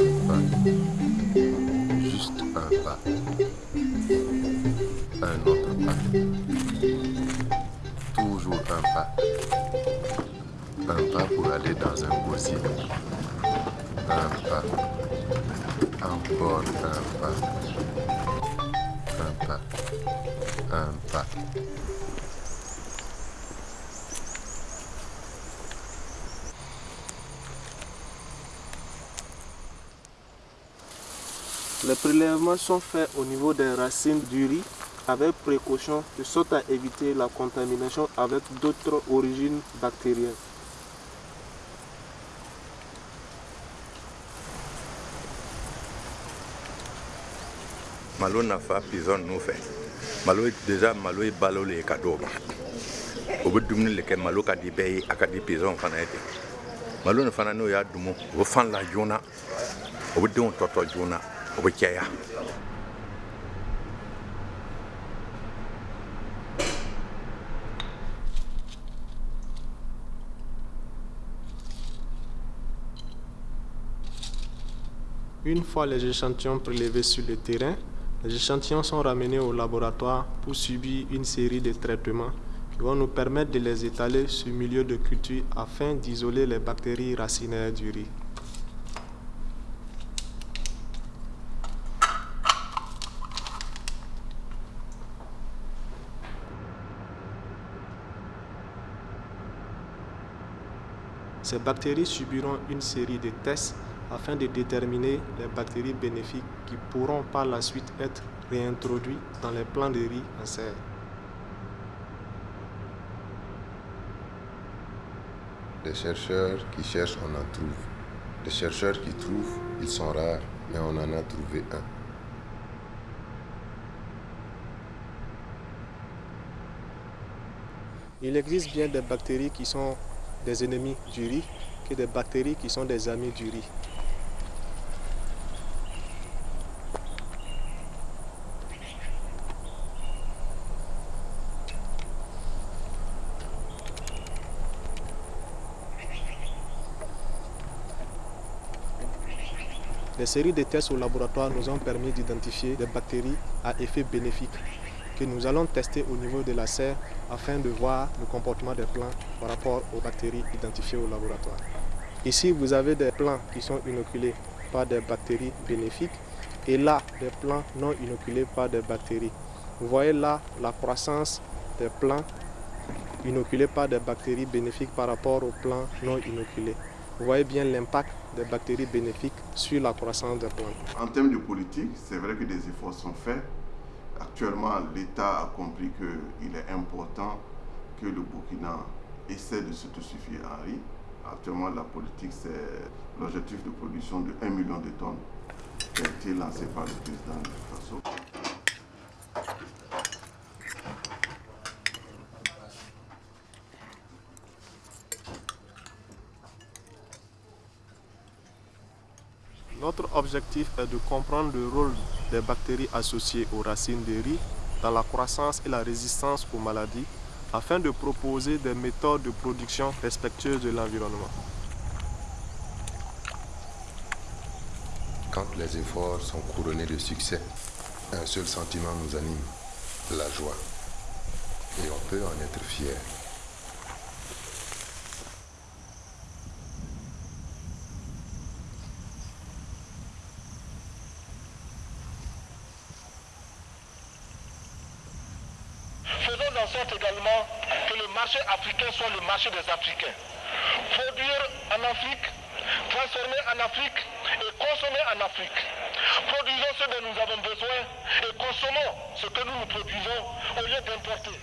Un pas. Juste un pas. Un autre pas. Toujours un pas. Un pas pour aller dans un gosier. Un pas. Encore un pas. Un pas. Un pas. Les prélèvements sont faits au niveau des racines du riz avec précaution de sorte à éviter la contamination avec d'autres origines bactériennes. malo nafa pizɔn ninnu fɛ malo déjà malo ye balo le ye ka d'o ma o bɛ dumuni le kɛ malo ka di bɛɛ ye a ka di pizɔn fana ye ten malo nin fana n'o y'a dumu o bɛ fan la joona o bɛ denw tɔtɔ joona Une fois les échantillons prélevés sur le terrain, les échantillons sont ramenés au laboratoire pour subir une série de traitements qui vont nous permettre de les étaler sur milieu de culture afin d'isoler les bactéries racinaires du riz. Ces bactéries subiront une série de tests afin de déterminer les bactéries bénéfiques qui pourront par la suite être réintroduites dans les plants de riz en serre. Des chercheurs qui cherchent, on en trouve. Des chercheurs qui trouvent, ils sont rares, mais on en a trouvé un. Il existe bien des bactéries qui sont des ennemis du riz que des bactéries qui sont des amis du riz. Les séries de tests au laboratoire nous ont permis d'identifier des bactéries à effet bénéfique que nous allons tester au niveau de la serre afin de voir le comportement des plants par rapport aux bactéries identifiées au laboratoire. Ici, vous avez des plants qui sont inoculés par des bactéries bénéfiques et là, des plants non inoculés par des bactéries. Vous voyez là la croissance des plants inoculés par des bactéries bénéfiques par rapport aux plants non inoculés. Vous voyez bien l'impact des bactéries bénéfiques sur la croissance des plantes. En termes de politique, c'est vrai que des efforts sont faits. Actuellement, l'État a compris qu'il est important que le Burkina essaie de s'autosuffire en riz. Actuellement, la politique, c'est l'objectif de production de 1 million de tonnes qui a été lancé par le président de Faso. Notre objectif est de comprendre le rôle des bactéries associées aux racines de riz dans la croissance et la résistance aux maladies afin de proposer des méthodes de production respectueuses de l'environnement. Quand les efforts sont couronnés de succès, un seul sentiment nous anime, la joie. Et on peut en être fier. Faisons en sorte également que le marché africain soit le marché des Africains. Produire en Afrique, transformer en Afrique et consommer en Afrique. Produisons ce dont nous avons besoin et consommons ce que nous nous produisons au lieu d'importer.